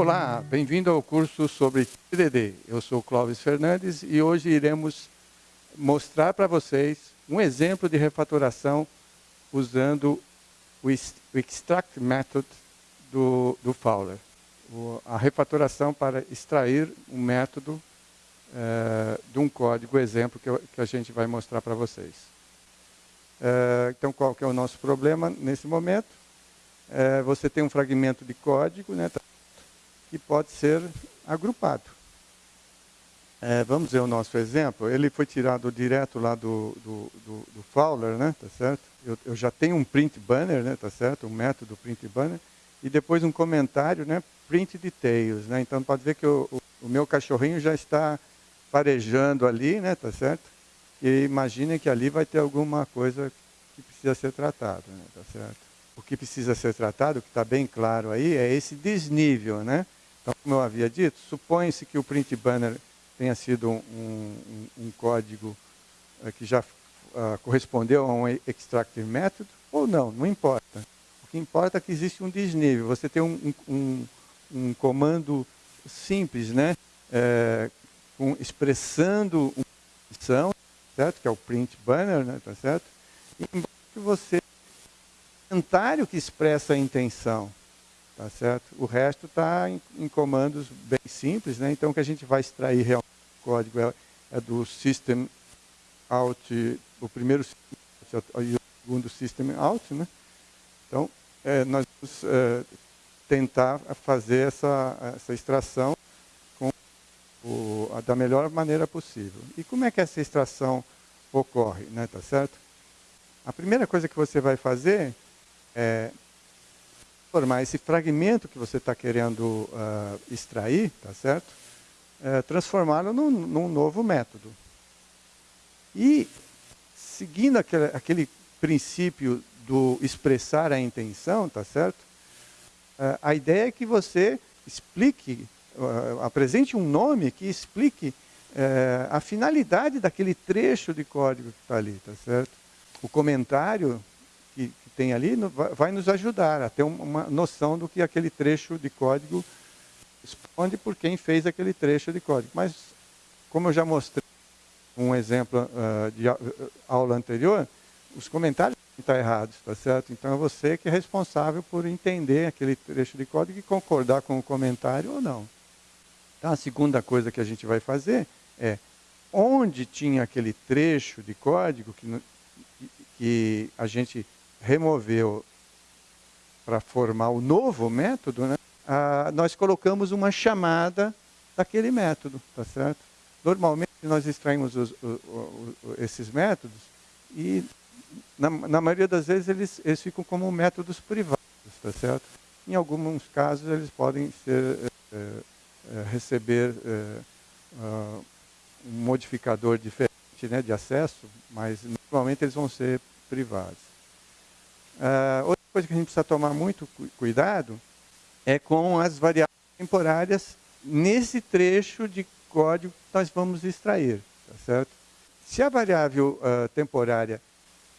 Olá, bem-vindo ao curso sobre TDD. Eu sou Clóvis Fernandes e hoje iremos mostrar para vocês um exemplo de refatoração usando o extract method do, do Fowler. O, a refatoração para extrair um método é, de um código exemplo que, eu, que, a gente vai mostrar para vocês. É, então, qual que é o nosso problema nesse momento? É, você tem um fragmento de código né, que pode ser agrupado. É, vamos ver o nosso exemplo. Ele foi tirado direto lá do, do, do, do Fowler, né? Tá certo? Eu, eu, já tenho um print banner, né? Tá certo? Um método print banner e depois um comentário, né? Print details, né? Então pode ver que o, o, o meu cachorrinho já está farejando ali, né? Tá certo? E imaginem que ali vai ter alguma coisa que precisa ser tratada, né? Tá certo? O que precisa ser tratado, que está bem claro aí, é esse desnível, né? Então, como eu havia dito, supõe-se que o print banner tenha sido um, um, um código uh, que já uh, correspondeu a um extractive method, ou não, não importa. O que importa é que existe um desnível. Você tem um, um, comando simples, né? É, com, expressando uma função, certo? Que é o print banner, né? Tá certo? E embaixo você comentário que expressa a intenção. Tá certo? O resto está em, em, comandos bem simples, né? Então o que a gente vai extrair realmente do código é, é, do system out, o primeiro e o segundo system out, né? Então é, nós vamos é, tentar fazer essa, essa extração com o, da melhor maneira possível. E como é que essa extração ocorre, né? Tá certo? A primeira coisa que você vai fazer é transformar esse fragmento que você está querendo uh, extrair, tá certo? É, transformá-lo num, num, novo método. E, seguindo aquele, aquele, princípio do expressar a intenção, tá certo? Uh, a ideia é que você explique, uh, apresente um nome que explique uh, a finalidade daquele trecho de código que está ali, tá certo? O comentário que, que tem ali vai nos ajudar a ter uma noção do que aquele trecho de código responde por quem fez aquele trecho de código. Mas, como eu já mostrei um exemplo uh, de aula anterior, os comentários estão errados, tá certo? Então é você que é responsável por entender aquele trecho de código e concordar com o comentário ou não. Então a segunda coisa que a gente vai fazer é onde tinha aquele trecho de código que, que a gente removeu para formar o novo método, né, ah, nós colocamos uma chamada daquele método, tá certo? Normalmente nós extraímos os, os, os, esses métodos e na, na, maioria das vezes eles, eles ficam como métodos privados, tá certo? Em alguns casos eles podem ser, é, é, receber é, uh, um modificador diferente né, de acesso, mas normalmente eles vão ser privados. Uh, outra coisa que a gente precisa tomar muito cuidado é com as variáveis temporárias nesse trecho de código que nós vamos extrair. Tá certo? Se a variável uh, temporária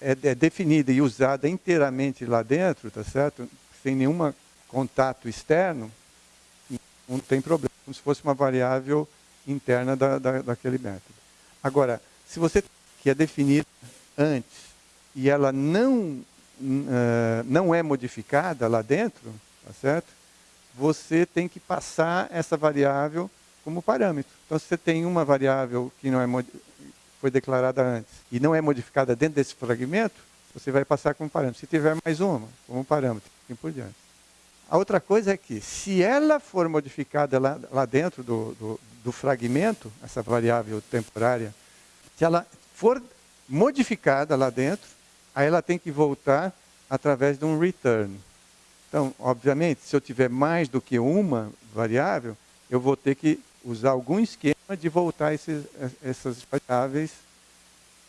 é, é, definida e usada inteiramente lá dentro, tá certo? sem nenhum contato externo, não tem problema, como se fosse uma variável interna da, da, daquele método. Agora, se você que é definida antes e ela não não é modificada lá dentro, tá certo? Você tem que passar essa variável como parâmetro. Então, se você tem uma variável que não é foi declarada antes e não é modificada dentro desse fragmento, você vai passar como parâmetro. Se tiver mais uma, como parâmetro, e por diante. A outra coisa é que, se ela for modificada lá, lá dentro do, do, do fragmento, essa variável temporária, se ela for modificada lá dentro, aí ela tem que voltar através de um return. Então, obviamente, se eu tiver mais do que uma variável, eu vou ter que usar algum esquema de voltar esses, essas variáveis,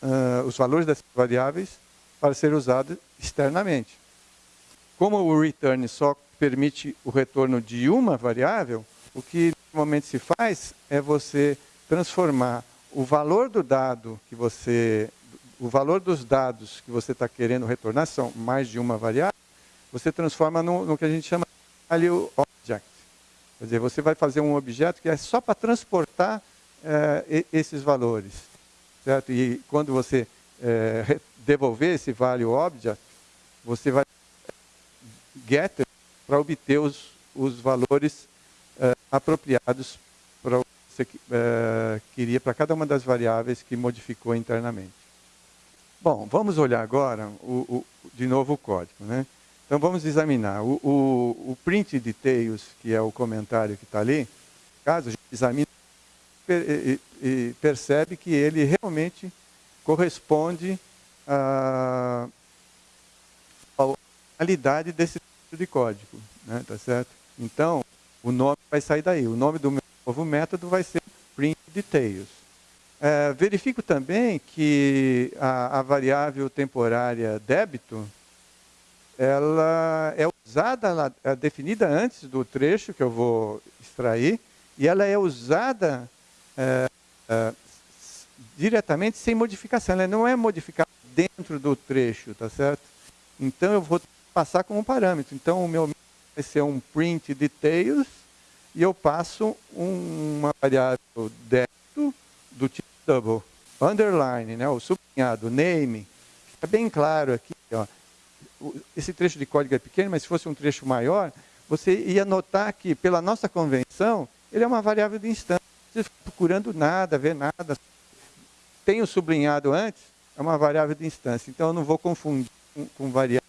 uh, os valores dessas variáveis, para ser usados externamente. Como o return só permite o retorno de uma variável, o que normalmente se faz é você transformar o valor do dado que você o valor dos dados que você está querendo retornar são mais de uma variável, você transforma no, no que a gente chama de value object. Quer dizer, você vai fazer um objeto que é só para transportar é, esses valores. Certo? E quando você é, devolver esse value object, você vai getter para obter os, os valores é, apropriados para o que você queria para cada uma das variáveis que modificou internamente. Bom, vamos olhar agora o, o, de novo o código. Né? Então vamos examinar. O, o, print details, que é o comentário que está ali, caso a gente examine e, e percebe que ele realmente corresponde à, qualidade desse tipo de código. Né? Tá certo? Então, o nome vai sair daí. O nome do meu novo método vai ser print details. É, verifico também que a, a variável temporária débito ela é usada, ela é definida antes do trecho que eu vou extrair, e ela é usada é, é, diretamente sem modificação. Ela não é modificada dentro do trecho, tá certo? Então eu vou passar como parâmetro. Então o meu vai ser um print details e eu passo uma variável dentro do tipo double, underline, né, o sublinhado, name. Fica bem claro aqui, ó esse trecho de código é pequeno, mas se fosse um trecho maior, você ia notar que, pela nossa convenção, ele é uma variável de instância. Você fica procurando nada, ver nada. Tem o sublinhado antes, é uma variável de instância. Então, eu não vou confundir com, com variáveis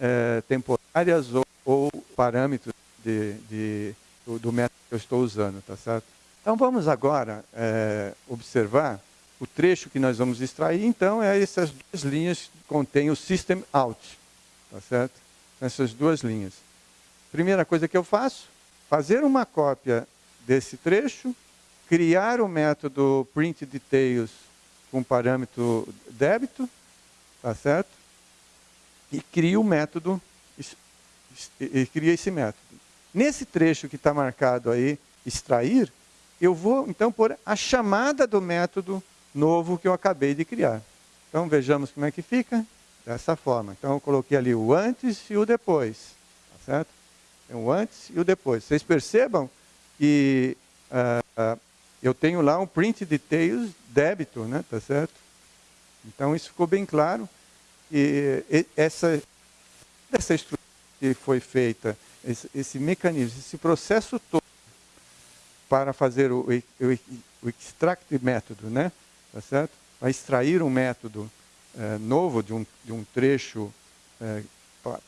é, temporárias ou, ou parâmetros de, de, do, do, método que eu estou usando, tá certo? Então, vamos agora é, observar o trecho que nós vamos extrair, então, é essas duas linhas que contêm o system out. Tá certo? Essas duas linhas. Primeira coisa que eu faço, fazer uma cópia desse trecho, criar o método print details com parâmetro débito, tá certo? E crio o método, e cria esse método. Nesse trecho que está marcado aí, extrair, eu vou então pôr a chamada do método novo que eu acabei de criar. Então vejamos como é que fica, dessa forma. Então eu coloquei ali o antes e o depois, tá certo? O antes e o depois. Vocês percebam que uh, uh, eu tenho lá um print details débito, né? Tá certo? Então isso ficou bem claro. E, e essa, essa estrutura que foi feita, esse, esse mecanismo, esse processo todo para fazer o, o, o extract método, né? tá certo? Vai extrair um método é, novo de um, de um trecho é,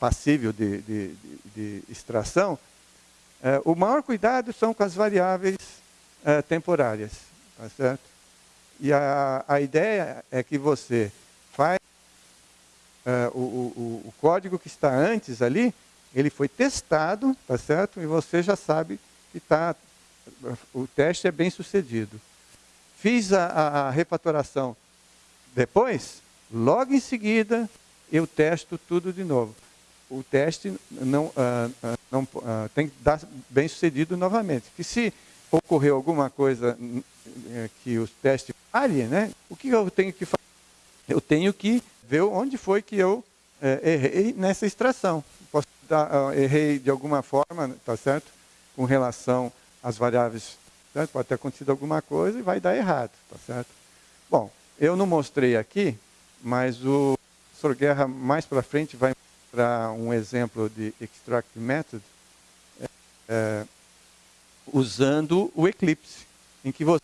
passível de, de, de, extração, é, o maior cuidado são com as variáveis temporárias, tá certo? E a, a ideia é que você faz o, o, o código que está antes ali, ele foi testado, tá certo? E você já sabe que tá, o teste é bem sucedido. Fiz a, a, a refatoração depois, logo em seguida, eu testo tudo de novo. O teste não, uh, uh, não uh, tem que dar bem sucedido novamente. Que se ocorrer alguma coisa eh, que os testes falhem, né, o que eu tenho que fazer? Eu tenho que ver onde foi que eu eh, errei nessa extração. Posso dar, errei de alguma forma, tá certo? Com relação às variáveis Certo? Pode ter acontecido alguma coisa e vai dar errado, tá certo? Bom, eu não mostrei aqui, mas o professor Guerra mais para frente vai mostrar um exemplo de extract method é, é, usando o Eclipse, em que você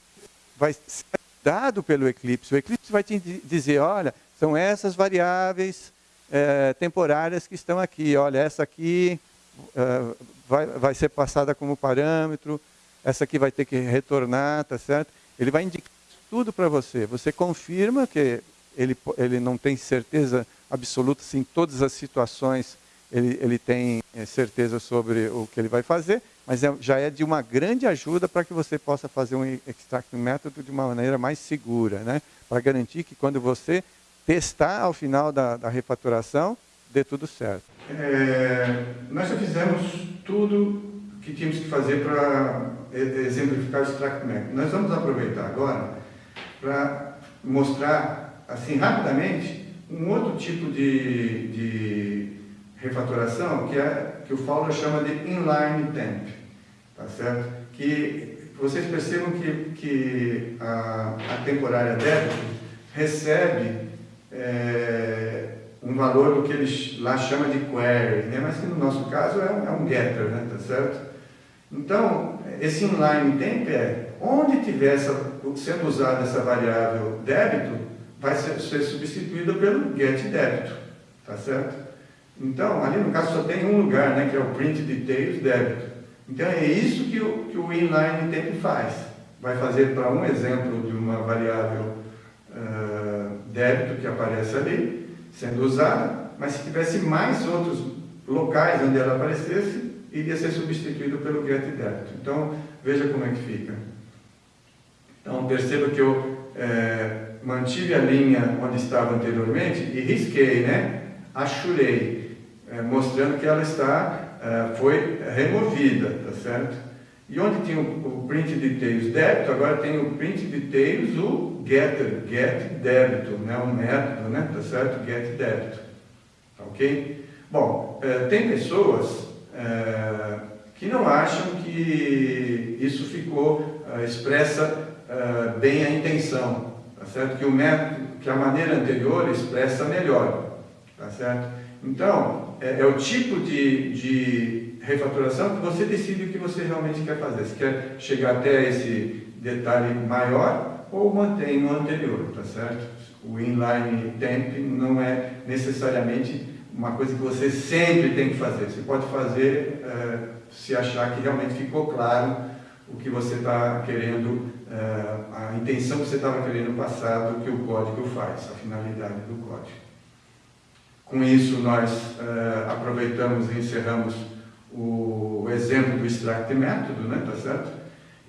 vai ser dado pelo Eclipse. O Eclipse vai te dizer, olha, são essas variáveis é, temporárias que estão aqui. Olha, essa aqui é, vai, vai ser passada como parâmetro, essa aqui vai ter que retornar, tá certo? Ele vai indicar tudo para você. Você confirma que ele, ele não tem certeza absoluta se em todas as situações ele, ele tem eh, certeza sobre o que ele vai fazer, mas é, já é de uma grande ajuda para que você possa fazer um extract método de uma maneira mais segura, né? para garantir que quando você testar ao final da, da refatoração, dê tudo certo. É, nós já fizemos tudo que tínhamos que fazer para exemplificar o extract map. Nós vamos aproveitar agora para mostrar, assim, rapidamente, um outro tipo de, de refatoração que, é, que o Fowler chama de inline temp. tá certo? Que vocês percebam que, que a, a temporária débito recebe é, um valor do que eles lá chama de query, né? mas que no nosso caso é é um getter, né? tá certo? Então, esse inline temp é onde tiver essa, sendo usada essa variável débito, vai ser, ser substituída pelo get débito, tá certo? Então, ali no caso só tem um lugar, né, que é o print details débito. Então é isso que o, que o inline temp faz. Vai fazer para um exemplo de uma variável uh, débito que aparece ali, sendo usada, mas se tivesse mais outros locais onde ela aparecesse, iria ser substituído pelo get débito. Então, veja como é que fica. Então, perceba que eu é, mantive a linha onde estava anteriormente e risquei, né? Achurei, é, mostrando que ela está, é, foi removida, tá certo? E onde tinha o, print details débito, agora tem o print details, o getter, get débito, né? Um método, né? Tá certo? Get débito, tá ok? Bom, é, tem pessoas é, que não acham que isso ficou é, expressa é, bem a intenção, tá certo? Que o método, que a maneira anterior expressa melhor, tá certo? Então, é, é o tipo de, de refatoração que você decide o que você realmente quer fazer. Se quer chegar até esse detalhe maior ou mantém no anterior, tá certo? O inline temp não é necessariamente uma coisa que você sempre tem que fazer. Você pode fazer é, se achar que realmente ficou claro o que você está querendo, é, a intenção que você estava querendo passar do que o código faz, a finalidade do código. Com isso, nós é, aproveitamos e encerramos o, o exemplo do extract método, né, tá certo?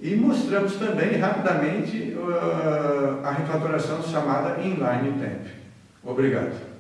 E mostramos também rapidamente uh, a refatoração chamada inline temp. Obrigado.